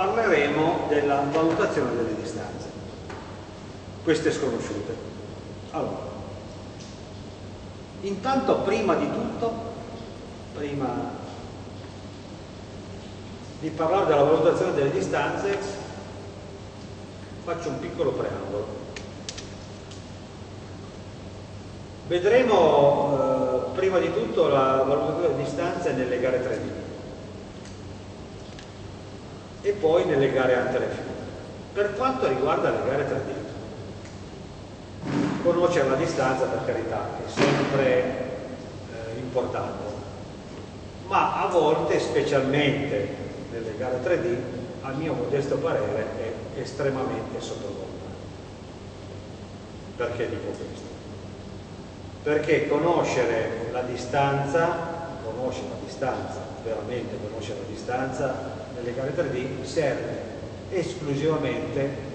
parleremo della valutazione delle distanze, queste sconosciute. Allora, intanto prima di tutto, prima di parlare della valutazione delle distanze, faccio un piccolo preambolo. Vedremo eh, prima di tutto la valutazione delle distanze nelle gare 3D e poi nelle gare ante le fine. Per quanto riguarda le gare 3D, conoscere la distanza per carità è sempre eh, importante, ma a volte, specialmente nelle gare 3D, a mio modesto parere è estremamente sottovalutato. Perché dico questo? Perché conoscere la distanza, conoscere la distanza, veramente conoscere la distanza, nelle gare 3D serve esclusivamente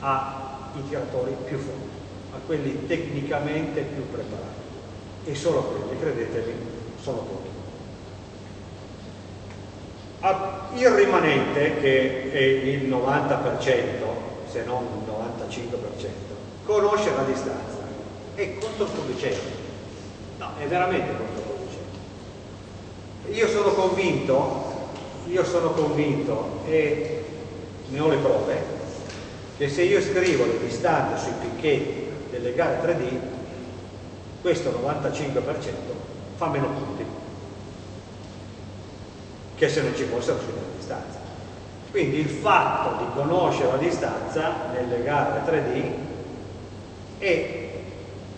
ai tiratori più forti, a quelli tecnicamente più preparati e solo quelli, credetemi, sono pochi. Il rimanente, che è il 90%, se non il 95%, conosce la distanza, è controproducente. No, è veramente controproducente. Io sono convinto io sono convinto e ne ho le prove che se io scrivo le distanze sui picchetti delle gare 3D questo 95% fa meno punti che se non ci fossero sulle distanze. Quindi il fatto di conoscere la distanza nelle gare 3D è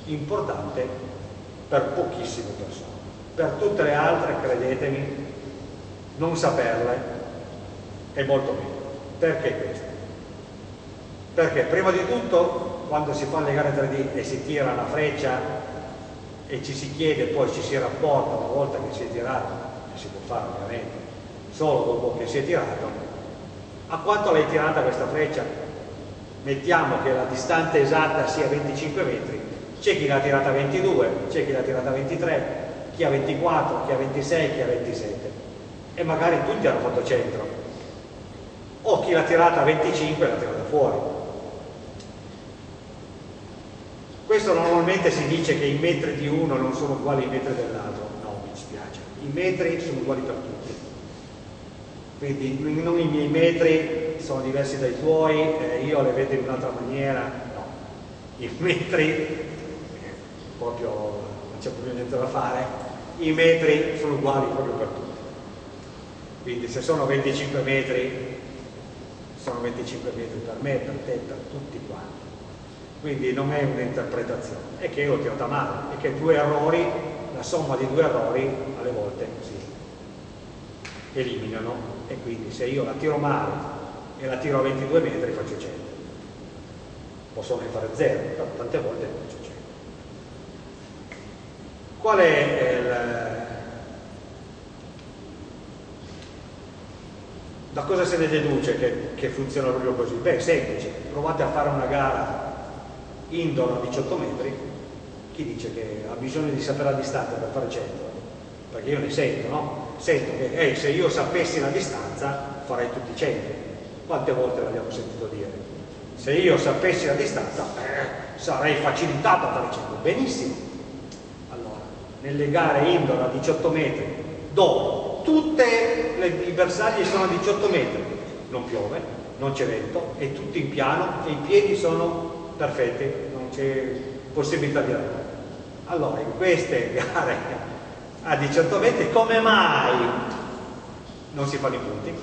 importante per pochissime persone. Per tutte le altre credetemi non saperle è molto meglio. Perché questo? Perché prima di tutto quando si fanno le gare 3D e si tira una freccia e ci si chiede, poi ci si rapporta una volta che si è tirato, che si può fare ovviamente, solo dopo che si è tirato, a quanto l'hai tirata questa freccia? Mettiamo che la distanza esatta sia 25 metri, c'è chi l'ha tirata a 22, c'è chi l'ha tirata a 23, chi ha 24, chi ha 26, chi ha 27 e magari tutti hanno fatto centro. O chi l'ha tirata a 25 l'ha tirata fuori. Questo normalmente si dice che i metri di uno non sono uguali ai metri dell'altro. No, mi dispiace. I metri sono uguali per tutti. Quindi non i miei metri sono diversi dai tuoi eh, io le vedo in un'altra maniera. No. I metri proprio non c'è proprio niente da fare. I metri sono uguali proprio per tutti quindi se sono 25 metri sono 25 metri per me, per te, per tutti quanti. Quindi non è un'interpretazione. È che l'ho tirata male è che due errori la somma di due errori alle volte si eliminano. E quindi se io la tiro male e la tiro a 22 metri faccio 100 posso anche fare 0 però tante volte faccio 100 qual è il Da cosa se ne deduce che, che funziona proprio così? Beh, semplice, provate a fare una gara indoor a 18 metri, chi dice che ha bisogno di sapere la distanza per fare 100? Perché io ne sento, no? Sento che eh, se io sapessi la distanza farei tutti 100. Quante volte l'abbiamo sentito dire? Se io sapessi la distanza eh, sarei facilitato a fare 100. Benissimo. Allora, nelle gare indoor a 18 metri, dove tutti i bersagli sono a 18 metri, non piove, non c'è vento, è tutto in piano e i piedi sono perfetti, non c'è possibilità di errore. Allora, in queste gare a 18 metri, come mai non si fanno i punti?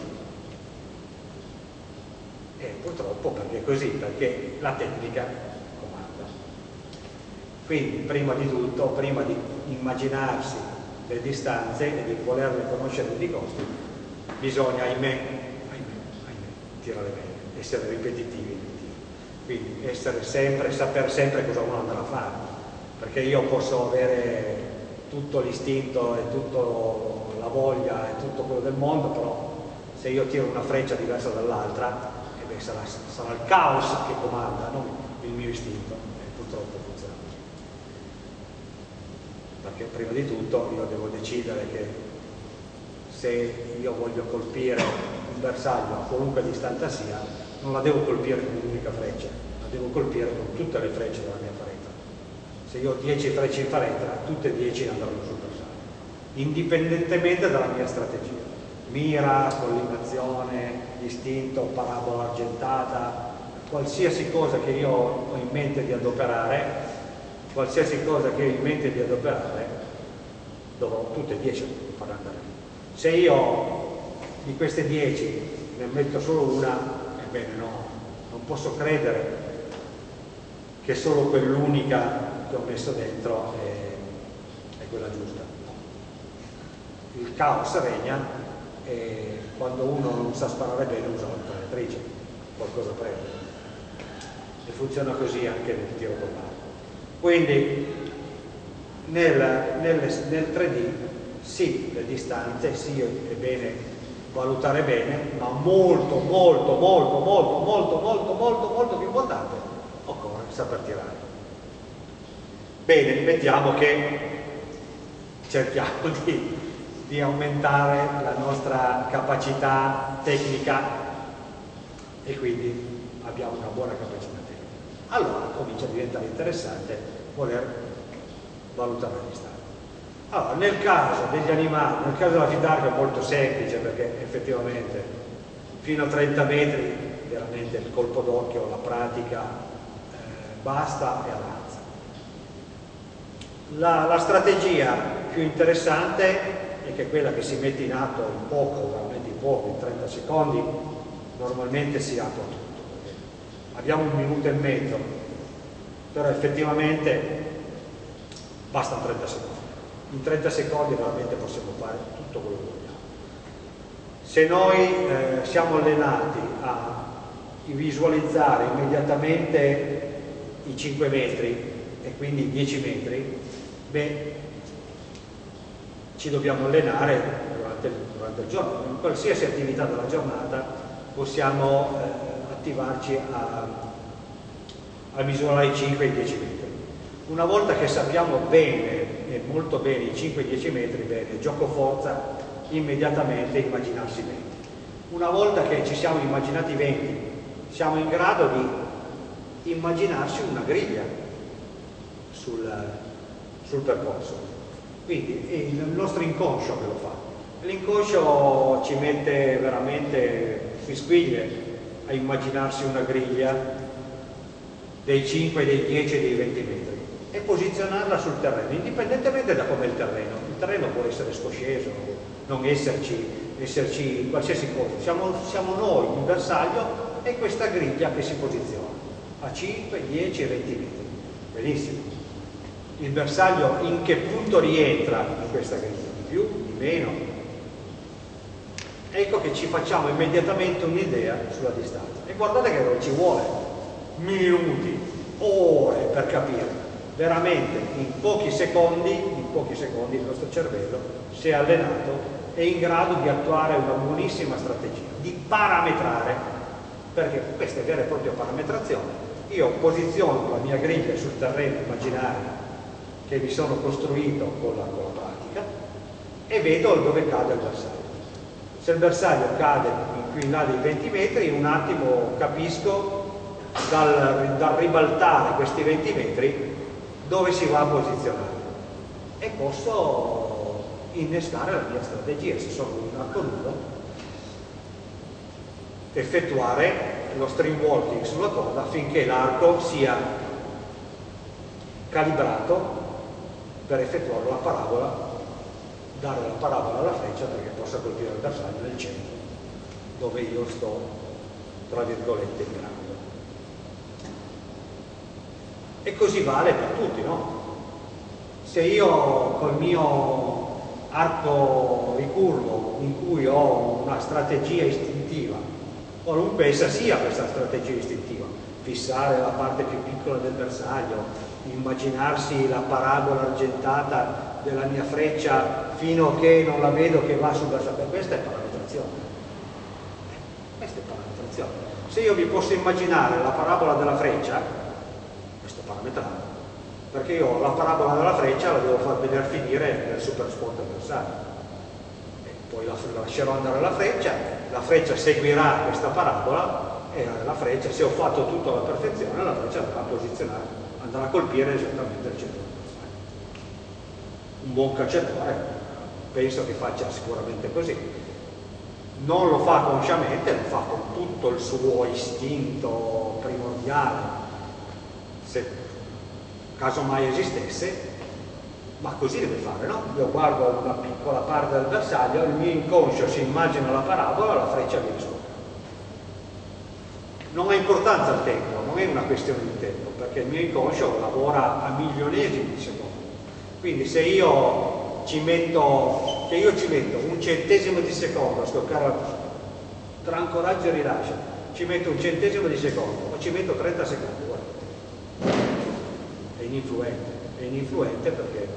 E purtroppo perché è così, perché la tecnica comanda. Quindi, prima di tutto, prima di immaginarsi le distanze e di volerle conoscere di costi, bisogna, ahimè, ahimè, ahimè, tirare bene, essere ripetitivi. Quindi essere sempre, saper sempre cosa uno andrà a fare, perché io posso avere tutto l'istinto e tutta la voglia e tutto quello del mondo, però se io tiro una freccia diversa dall'altra, eh sarà, sarà, il caos che comanda, non il mio istinto, e purtroppo funziona perché prima di tutto io devo decidere che se io voglio colpire un bersaglio a qualunque distanza sia, non la devo colpire con un'unica freccia, la devo colpire con tutte le frecce della mia faretra. Se io ho 10 frecce in faretra, tutte e 10 andranno sul bersaglio, indipendentemente dalla mia strategia. Mira, collimazione, istinto, parabola argentata, qualsiasi cosa che io ho in mente di adoperare, qualsiasi cosa che ho in mente di adoperare, dovrò tutte e 10 far andare. Se io di queste 10 ne metto solo una, ebbene no, non posso credere che solo quell'unica che ho messo dentro è, è quella giusta. Il caos regna e quando uno non sa sparare bene usa la penetratrice, qualcosa prende. E funziona così anche nel tiro con l'arco. Quindi nel, nel, nel 3D sì, le distanze, sì, è bene valutare bene, ma molto, molto, molto, molto, molto, molto, molto, molto più importante, occorre saper tirare. Bene, mettiamo che cerchiamo di, di aumentare la nostra capacità tecnica e quindi abbiamo una buona capacità. Allora comincia a diventare interessante voler valutare la distanza. Allora, nel caso degli animali, nel caso della fidarca è molto semplice perché effettivamente fino a 30 metri veramente il colpo d'occhio, la pratica eh, basta e avanza. La, la, strategia più interessante è che quella che si mette in atto in poco, veramente in poco, in 30 secondi, normalmente si attua. Abbiamo un minuto e mezzo, però effettivamente bastano 30 secondi in 30 secondi veramente possiamo fare tutto quello che vogliamo. Se noi eh, siamo allenati a visualizzare immediatamente i 5 metri e quindi i 10 metri, beh, ci dobbiamo allenare durante il, durante il giorno. In qualsiasi attività della giornata possiamo eh, attivarci a, a misurare i 5 e i 10 metri. Una volta che sappiamo bene e molto bene i 5-10 metri, bene, gioco forza immediatamente immaginarsi 20. Una volta che ci siamo immaginati 20, siamo in grado di immaginarsi una griglia sul, sul percorso. Quindi è il nostro inconscio che lo fa. L'inconscio ci mette veramente fisquiglie a immaginarsi una griglia dei 5, dei 10 e dei 20 metri e posizionarla sul terreno, indipendentemente da come è il terreno. Il terreno può essere scosceso, non esserci, esserci qualsiasi cosa. Siamo, siamo noi, il bersaglio, e questa griglia che si posiziona a 5, 10 e 20 metri. Benissimo. Il bersaglio in che punto rientra in questa griglia? Di più, di meno? Ecco che ci facciamo immediatamente un'idea sulla distanza. E guardate che non ci vuole minuti, ore per capire veramente in pochi secondi, in pochi secondi il nostro cervello si è allenato è in grado di attuare una buonissima strategia, di parametrare, perché questa è vera e propria parametrazione. Io posiziono la mia griglia sul terreno immaginario che mi sono costruito con la, con la pratica e vedo dove cade il bersaglio. Se il bersaglio cade qui in là dei 20 metri, in un attimo capisco dal, dal ribaltare questi 20 metri dove si va a posizionare. E posso innescare la mia strategia se sono un arco nudo effettuare lo string walking sulla corda affinché l'arco sia calibrato per effettuare la parabola dare la parabola alla freccia perché possa colpire il bersaglio nel centro dove io sto tra virgolette grado e così vale per tutti, no? Se io col mio arco ricurvo in cui ho una strategia istintiva, qualunque essa sia questa strategia istintiva, fissare la parte più piccola del bersaglio, immaginarsi la parabola argentata della mia freccia fino a che non la vedo che va sul bersaglio, questa è parametrazione. Questa è parametrazione. Se io vi posso immaginare la parabola della freccia, parametrato perché io la parabola della freccia la devo far vedere finire nel super spot avversario poi la, lascerò andare la freccia, la freccia seguirà questa parabola e la freccia, se ho fatto tutto alla perfezione, la freccia andrà a posizionare, andrà a colpire esattamente il centro Un buon cacciatore penso che faccia sicuramente così. Non lo fa consciamente, lo fa con tutto il suo istinto primordiale, se caso mai esistesse, ma così deve fare, no? Io guardo una piccola parte del bersaglio, il mio inconscio si immagina la parabola, la freccia viene sopra. Non ha importanza il tempo, non è una questione di tempo, perché il mio inconscio lavora a milionesimi di secondo. Quindi se io ci metto, che io ci metto un centesimo di secondo a scoccare tra ancoraggio e rilascio, ci metto un centesimo di secondo o ci metto 30 secondi, guardate. È ininfluente, è ininfluente perché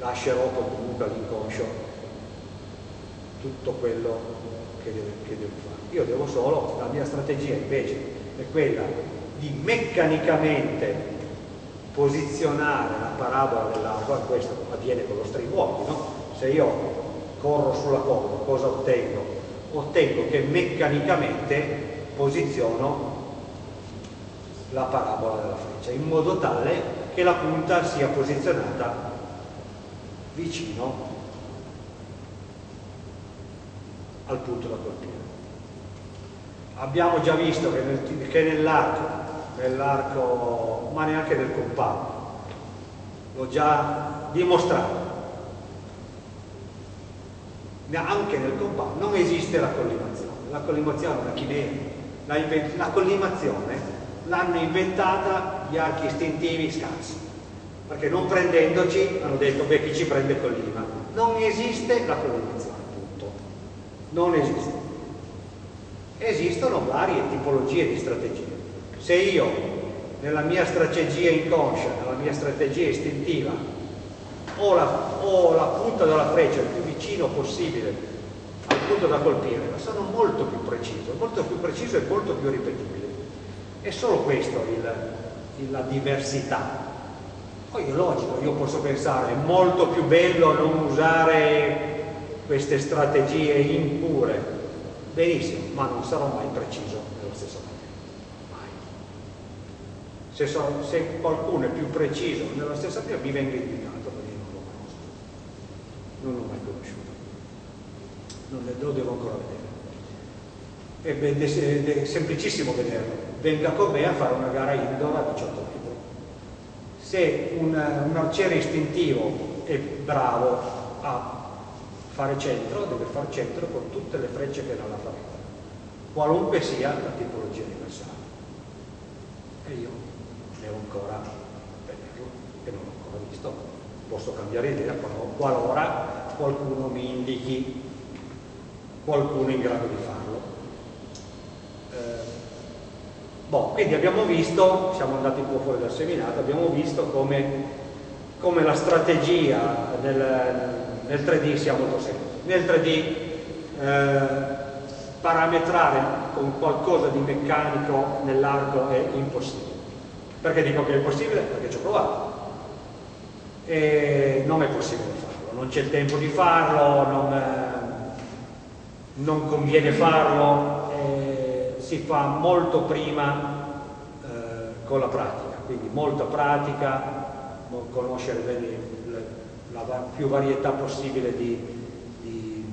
lascerò comunque all'inconscio tutto quello che, deve, che devo fare. Io devo solo, la mia strategia invece è quella di meccanicamente posizionare la parabola dell'arco, questo avviene con lo string walking, no? se io corro sulla corda cosa ottengo? Ottengo che meccanicamente posiziono la parabola della freccia in modo tale che la punta sia posizionata vicino al punto da colpire. Abbiamo già visto che, nel, nell'arco, ma neanche nel compound. L'ho già dimostrato. Anche nel compound non esiste la collimazione. La collimazione una chimera. La, la collimazione l'hanno inventata gli archi istintivi scarsi. Perché non prendendoci hanno detto, beh, chi ci prende collima. Non esiste la collimazione, punto. Non esiste. Esistono varie tipologie di strategie se io nella mia strategia inconscia, nella mia strategia istintiva, ho la, ho la punta della freccia il più vicino possibile al punto da colpire, ma sono molto più preciso, molto più preciso e molto più ripetibile. È solo questo il, la diversità. Poi è logico, io posso pensare, è molto più bello non usare queste strategie impure. Benissimo, ma non sarò mai preciso nello stesso modo. Se, so, se, qualcuno è più preciso nella stessa via mi venga indicato perché non lo conosco non l'ho mai conosciuto. Non lo devo ancora vedere. È, è, semplicissimo vederlo. Venga con me a fare una gara indoor a 18 metri. Se un, un arciere istintivo è bravo a fare centro deve fare centro con tutte le frecce che ha nella faretta qualunque sia la tipologia di bersaglio e io devo ancora vederlo e non l'ho ancora visto. Posso cambiare idea qualora qualcuno mi indichi qualcuno in grado di farlo. Eh, boh, quindi abbiamo visto, siamo andati un po' fuori dal seminato, abbiamo visto come, come la strategia nel, nel, 3D sia molto semplice. Nel 3D eh, parametrare con qualcosa di meccanico nell'arco è impossibile perché dico che è possibile? Perché ci ho provato. E non è possibile farlo, non c'è il tempo di farlo, non, eh, non conviene farlo, si fa molto prima eh, con la pratica, quindi molta pratica, conoscere bene la, la più varietà possibile di, di,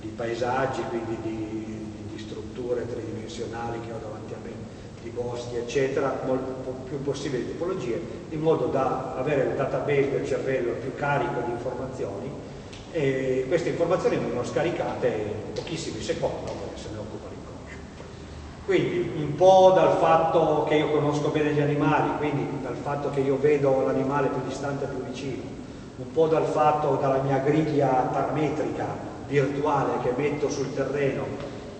di paesaggi, quindi di, di strutture tridimensionali che ho davanti a me di boschi, eccetera, più possibili tipologie, in modo da avere il database del cervello più carico di informazioni e queste informazioni vengono scaricate in pochissimi secondi perché se ne occupa l'inconscio. Quindi un po' dal fatto che io conosco bene gli animali, quindi dal fatto che io vedo l'animale più distante e più vicino, un po' dal fatto dalla mia griglia parametrica virtuale che metto sul terreno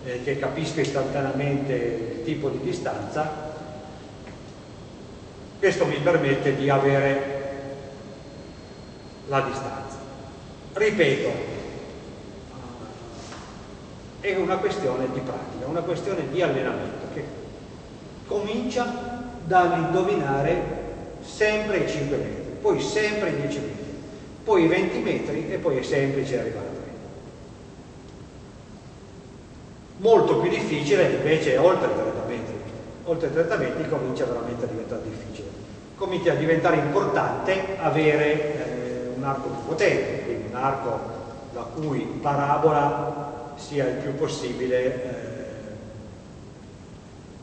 eh, che capisco istantaneamente tipo di distanza, questo mi permette di avere la distanza. Ripeto, è una questione di pratica, una questione di allenamento che comincia dall'indovinare sempre i 5 metri, poi sempre i 10 metri, poi 20 metri e poi è semplice arrivare a 30. Molto più difficile invece oltre 30 metri. Oltre 30 metri comincia veramente a diventare difficile. Comincia a diventare importante avere eh, un arco più potente, quindi un arco la cui parabola sia il più possibile eh,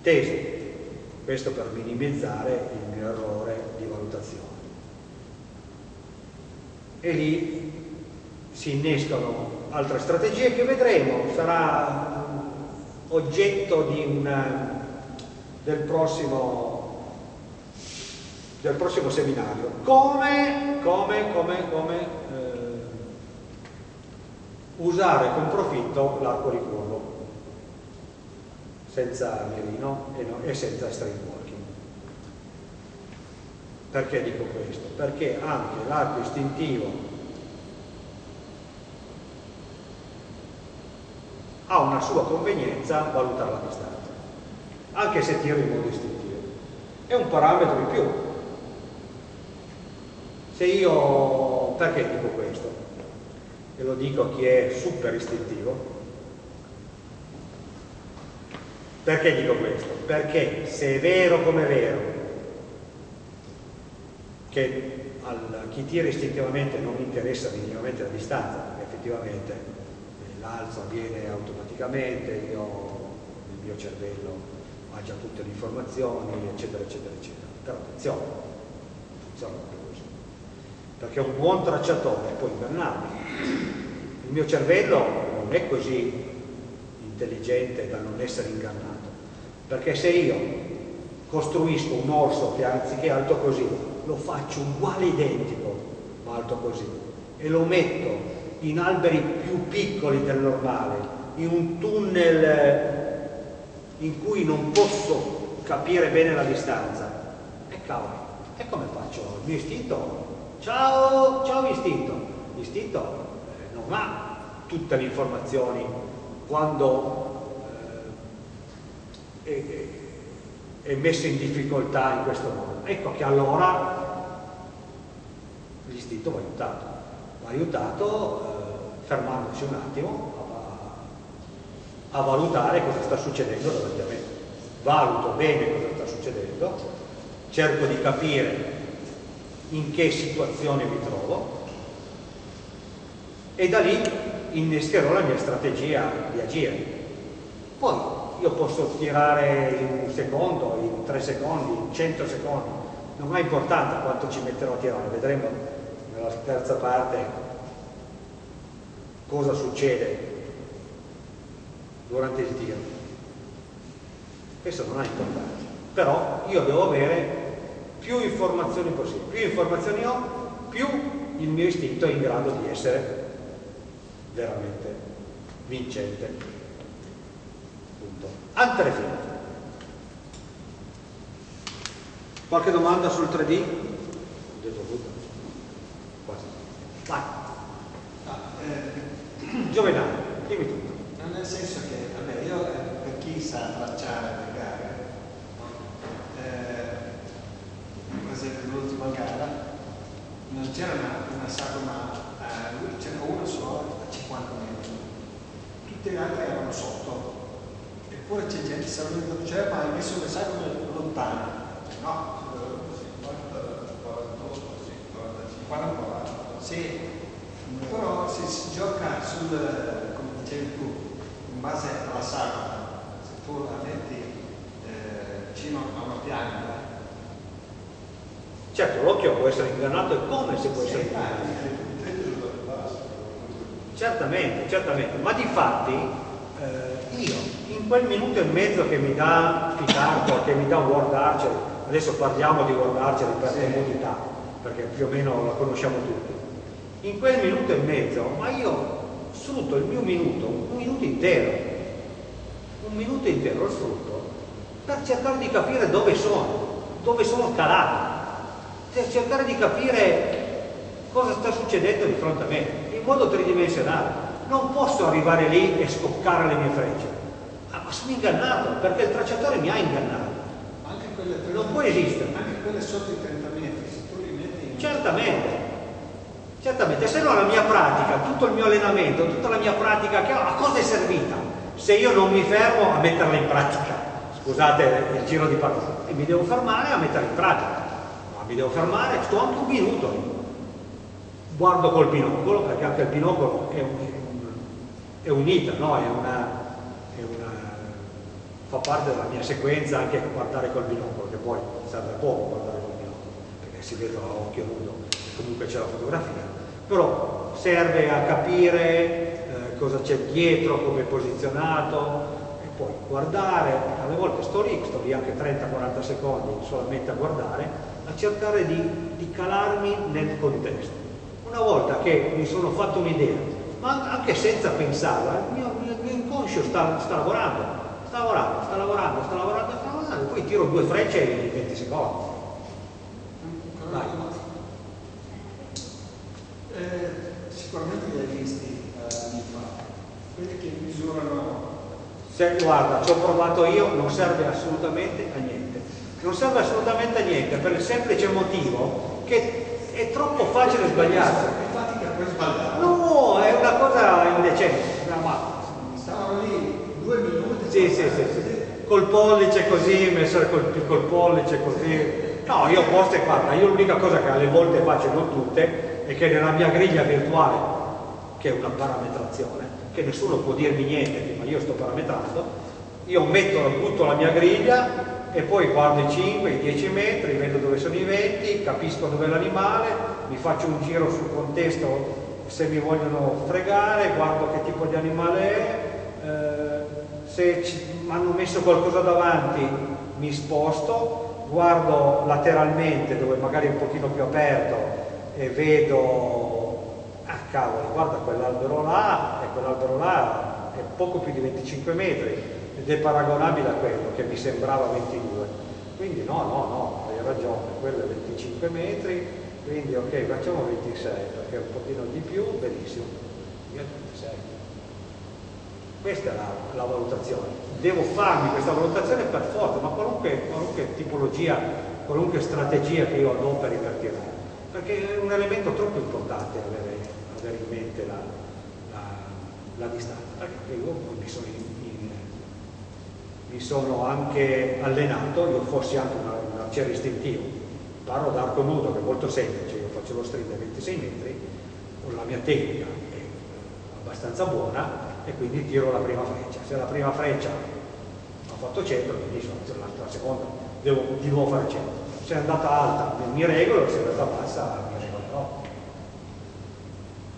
teso. Questo per minimizzare il mio errore di valutazione e lì si innescano altre strategie che vedremo, sarà oggetto una, del, prossimo, del, prossimo, seminario. Come, come, come, come eh, usare con profitto l'arco ricurvo senza mirino e, no, e senza string perché dico questo? Perché anche l'arco istintivo ha una sua convenienza valutare la distanza, anche se tiro in modo istintivo. È un parametro in più. Se io, perché dico questo? E lo dico a chi è super istintivo. Perché dico questo? Perché se è vero come è vero che a chi tira istintivamente non interessa minimamente la distanza, effettivamente l'alzo avviene automaticamente, io, il mio cervello ha già tutte le informazioni, eccetera, eccetera, eccetera. Però attenzione, funziona così. Perché un buon tracciatore può ingannarmi. Il mio cervello non è così intelligente da non essere ingannato. Perché se io costruisco un orso che anziché alto così lo faccio uguale identico, ma alto così, e lo metto in alberi più piccoli del normale, in un tunnel eh, in cui non posso capire bene la distanza. E cavolo, e come faccio? Il mio istinto? Ciao, ciao istinto. L'istinto eh, non ha tutte le informazioni quando eh, è, è messo in difficoltà in questo modo. Ecco che allora l'istinto va aiutato, aiutato eh, fermandosi un attimo a, a, valutare cosa sta succedendo davanti a me. Valuto bene cosa sta succedendo, cerco di capire in che situazione mi trovo e da lì innescherò la mia strategia di agire. Poi io posso tirare in un secondo, in tre secondi, in cento secondi, non ha importanza quanto ci metterò a tirare, vedremo nella terza parte cosa succede durante il tiro. Questo non ha importanza, però io devo avere più informazioni possibili. Più informazioni ho, più il mio istinto è in grado di essere veramente vincente. Punto. Altre fine. Qualche domanda sul 3D? Ho detto tutto. Vai. No, eh, Giovedì, dimmi tutto. No, nel senso che, vabbè, io eh, per chi sa tracciare le gare, eh, per esempio l'ultima gara, non c'era una, una sagoma, eh, c'era una solo a 50 metri, tutte le altre erano sotto, eppure c'è gente che sa venuto cioè, ma hai messo le sagome lontane. No, 40 sì, però se si gioca sul, come dicevi tu, in base alla saga, se tu la metti eh, vicino a una pianta. Certo, l'occhio può essere ingannato e come se può essere ingannato. Certamente, certamente, ma di fatti eh, io in quel minuto e mezzo che mi dà Pitarco, che mi dà Word Archer, adesso parliamo di Word Archer per sì. comodità, perché più o meno la conosciamo tutti, in quel minuto e mezzo, ma io sfrutto il mio minuto, un minuto intero, un minuto intero lo sfrutto per cercare di capire dove sono, dove sono calato, per cercare di capire cosa sta succedendo di fronte a me, in modo tridimensionale. Non posso arrivare lì e scoccare le mie frecce, ah, ma sono ingannato perché il tracciatore mi ha ingannato. Anche quelle non può esistere. Anche quelle sotto i 30 metri, se tu li metti in... Certamente, Certamente, se no la mia pratica, tutto il mio allenamento, tutta la mia pratica che ho, a cosa è servita? Se io non mi fermo a metterla in pratica, scusate il giro di parole, e mi devo fermare a metterla in pratica. Ma mi devo fermare, sto anche un minuto. Guardo col binocolo, perché anche il binocolo è, un, è unita, no? è una, è una, fa parte della mia sequenza anche guardare col binocolo, che poi serve poco guardare col binocolo, perché si vede a occhio nudo comunque c'è la fotografia, però serve a capire eh, cosa c'è dietro, come è posizionato e poi guardare, alle volte sto lì, sto lì anche 30-40 secondi solamente a guardare, a cercare di, di calarmi nel contesto. Una volta che mi sono fatto un'idea, ma anche senza pensarla, il mio, il mio inconscio sta, sta lavorando, sta lavorando, sta lavorando, sta lavorando, sta lavorando, poi tiro due frecce in 20 secondi. Vai. Eh, sicuramente li hai visti eh, anni fa, quelli che misurano... Se, guarda, ci ho provato io, non serve assolutamente a niente. Non serve assolutamente a niente per il semplice motivo che è troppo facile sbagliare. Infatti che sbagliare. No, è una cosa indecente. ma stavano lì due minuti. Sì, sì, sì, sì. Col pollice così, messo col, col pollice così. No, io poste, guarda, io l'unica cosa che alle volte faccio, non tutte, è che nella mia griglia virtuale, che è una parametrazione, che nessuno può dirmi niente, ma io sto parametrando, io metto, butto la mia griglia e poi guardo i 5, i 10 metri, vedo dove sono i venti, capisco dove è l'animale, mi faccio un giro sul contesto se mi vogliono fregare, guardo che tipo di animale è, eh, se mi hanno messo qualcosa davanti mi sposto, guardo lateralmente dove magari è un pochino più aperto e vedo, ah cavolo, guarda quell'albero là e quell'albero là è poco più di 25 metri ed è paragonabile a quello che mi sembrava 22. Quindi no, no, no, hai ragione, quello è 25 metri, quindi ok, facciamo 26 perché è un pochino di più, benissimo, io 26. Questa è la, la, valutazione. Devo farmi questa valutazione per forza, ma qualunque, qualunque tipologia, qualunque strategia che io adoperi per tirare perché è un elemento troppo importante avere, avere in mente la, la, la, distanza, perché io mi sono, in, mi sono, anche allenato, io fossi anche un arciere istintivo, parlo d'arco nudo che è molto semplice, io faccio lo string a 26 metri, con la mia tecnica è abbastanza buona e quindi tiro la prima freccia. Se la prima freccia ho fatto 100, benissimo, la seconda. Devo di nuovo fare 100 se è andata alta mi regolo, se è andata bassa mi regolerò.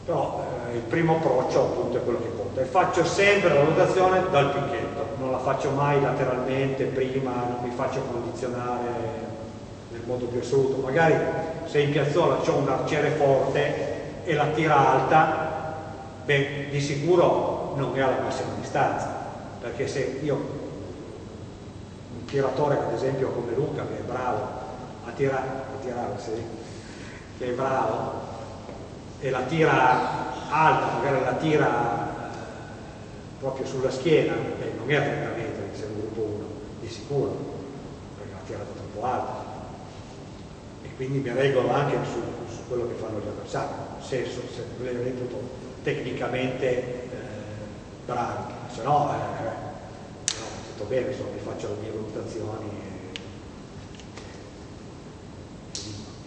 Però eh, il primo approccio appunto è quello che conta e faccio sempre la valutazione dal picchetto, non la faccio mai lateralmente prima, non mi faccio condizionare nel modo più assoluto. Magari se in piazzola c'è un arciere forte e la tira alta, beh, di sicuro non è alla massima distanza, perché se io un tiratore ad esempio come Luca che è bravo a tirare, a tirare sì, che è bravo e la tira alta, magari la tira eh, proprio sulla schiena, beh, non è a 30 metri se è un gruppo 1, di sicuro, perché l'ha tirata troppo alta. E quindi mi regolo anche su, su quello che fanno gli avversari, se, se reputo tecnicamente eh, bravi, se no, eh, no, tutto bene, insomma, mi faccio le mie valutazioni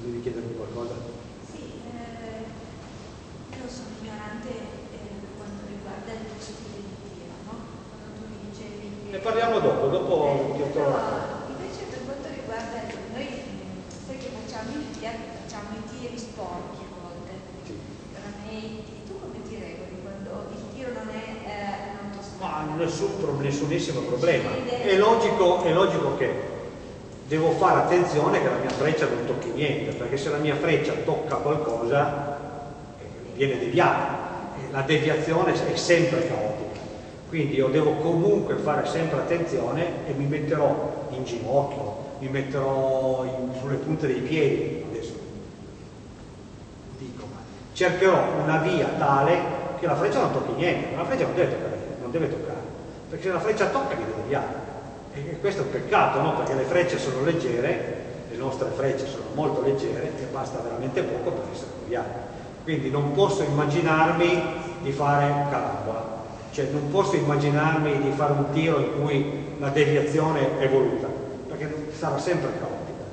Volevi chiedermi qualcosa? Sì, eh, io sono ignorante eh, per quanto riguarda il stile di tiro, no? Quando tu mi dicevi che... Ne parliamo dopo, dopo eh, ti ho trovato. Invece per quanto riguarda, noi sai che facciamo i, facciamo i tiri sporchi a volte, sì. tu come ti regoli quando il tiro non è eh, un autosport? Ma nessun, nessunissimo problema. È logico, è logico che devo fare attenzione che la mia freccia non tocchi niente, perché se la mia freccia tocca qualcosa eh, viene deviata, la deviazione è sempre caotica, quindi io devo comunque fare sempre attenzione e mi metterò in ginocchio, mi metterò in, sulle punte dei piedi, adesso dico, ma cercherò una via tale che la freccia non tocchi niente, la freccia non deve toccare, non deve toccare perché se la freccia tocca viene deviata. E questo è un peccato, no? perché le frecce sono leggere, le nostre frecce sono molto leggere e basta veramente poco per essere deviate. quindi non posso immaginarmi di fare carambola, cioè non posso immaginarmi di fare un tiro in cui la deviazione è voluta, perché sarà sempre caotica.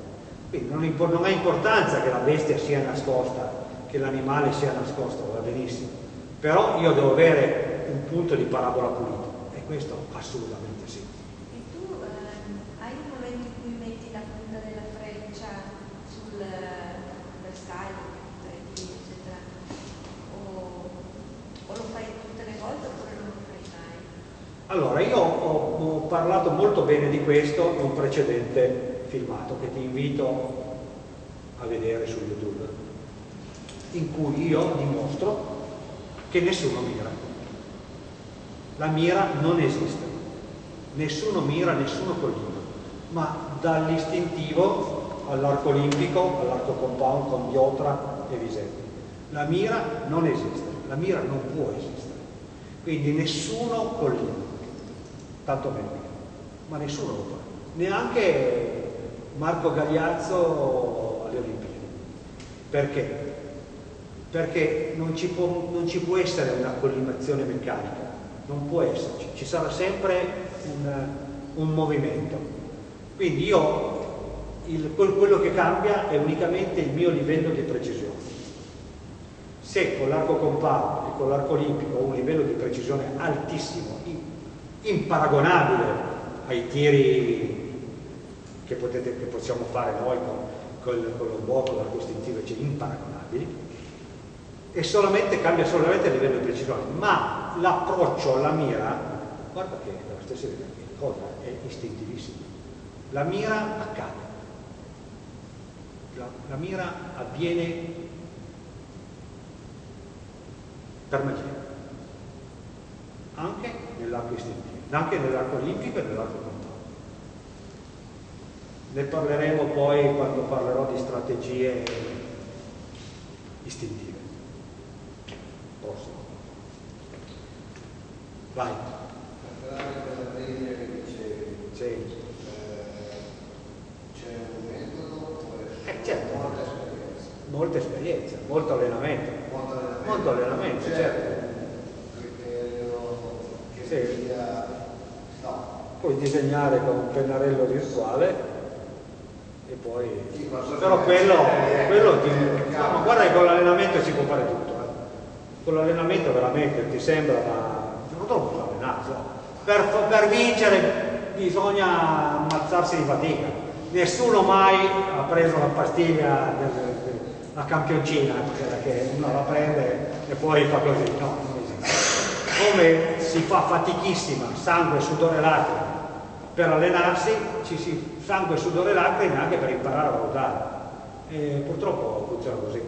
Quindi non, non ha importanza che la bestia sia nascosta, che l'animale sia nascosto, va benissimo, però io devo avere un punto di parabola pulito e questo assolutamente sì. Allora, io ho, ho, parlato molto bene di questo in un precedente filmato che ti invito a vedere su YouTube, in cui io dimostro che nessuno mira. La mira non esiste. Nessuno mira, nessuno collina, ma dall'istintivo all'arco olimpico, all'arco compound con Diotra e Visetti. La mira non esiste, la mira non può esistere. Quindi nessuno collina tanto meno ma nessuno lo fa, neanche Marco Gagliazzo alle Olimpiadi. Perché? Perché non ci può, non ci può essere una collimazione meccanica, non può esserci, ci sarà sempre un, un movimento. Quindi io, il, quello che cambia è unicamente il mio livello di precisione. Se con l'arco compatto e con l'arco olimpico ho un livello di precisione altissimo, imparagonabile ai tiri che, potete, che possiamo fare noi con, con, con lo vuoto, l'arco istintivo, cioè imparagonabili, e solamente cambia solamente a livello di precisione, ma l'approccio alla mira, guarda che è la stessa cosa, è istintivissimo. La mira accade, la, la mira avviene per magia, anche nell'arco istintivo anche nell'arco olimpico e nell'arco. Ne parleremo poi quando parlerò di strategie istintive. Prossimo. Vai. Sì. Eh, certo. Molta esperienza. Molta esperienza, molto allenamento. Molto allenamento, molto allenamento certo. certo. Criterio che sì. sia puoi disegnare con un pennarello virtuale e poi però quello, quello ti, no, guarda che con l'allenamento si può fare tutto eh. con l'allenamento veramente ti sembra ma non devo allenarsi per, per vincere bisogna ammazzarsi di fatica. Nessuno mai ha preso la pastiglia la campioncina che uno la prende e poi fa così no, come si fa fatichissima sangue, sudore, lacrime per allenarsi ci si sangue, sudore e lacrime anche per imparare a valutare. E purtroppo funziona così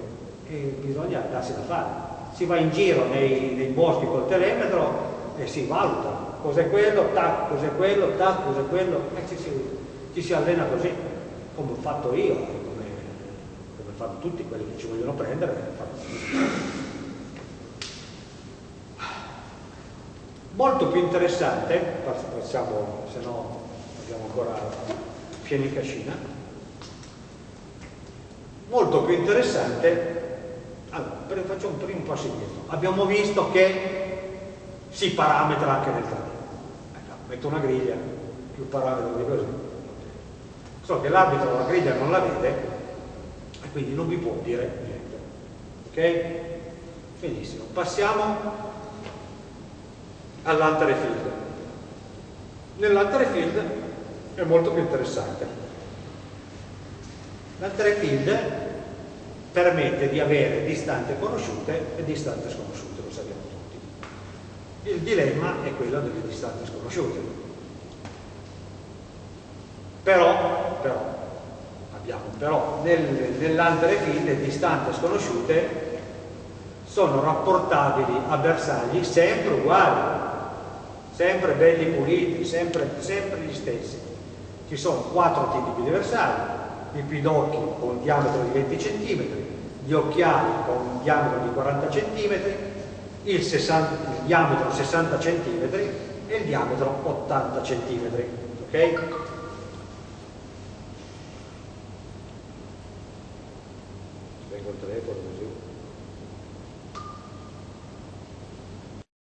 e bisogna darsi da fare. Si va in giro nei, nei boschi col telemetro e si valuta cos'è quello, tac, cos'è quello, tac, cos'è quello e ci si, ci si, allena così, come ho fatto io, come, come fanno tutti quelli che ci vogliono prendere. Molto più interessante, passiamo, se no abbiamo ancora pieni cascina, molto più interessante, allora, facciamo un primo passo indietro, abbiamo visto che si parametra anche nel treno, ecco, metto una griglia, più parametro di così, so che l'arbitro la griglia non la vede e quindi non vi può dire niente, ok? Benissimo, passiamo all'Antere Field. Nell'Antere Field è molto più interessante. L'Antere Field permette di avere distanze conosciute e distanze sconosciute, lo sappiamo tutti. Il dilemma è quello delle distanze sconosciute. Però, però abbiamo però nel, nell'Antere Field le distanze sconosciute sono rapportabili a bersagli sempre uguali sempre belli puliti, sempre, sempre gli stessi. Ci sono quattro tipi di bersagli, i pidocchi con un diametro di 20 cm, gli occhiali con un diametro di 40 cm, il, 60, il diametro 60 cm e il diametro 80 cm. Ok? Vengo il telefono così.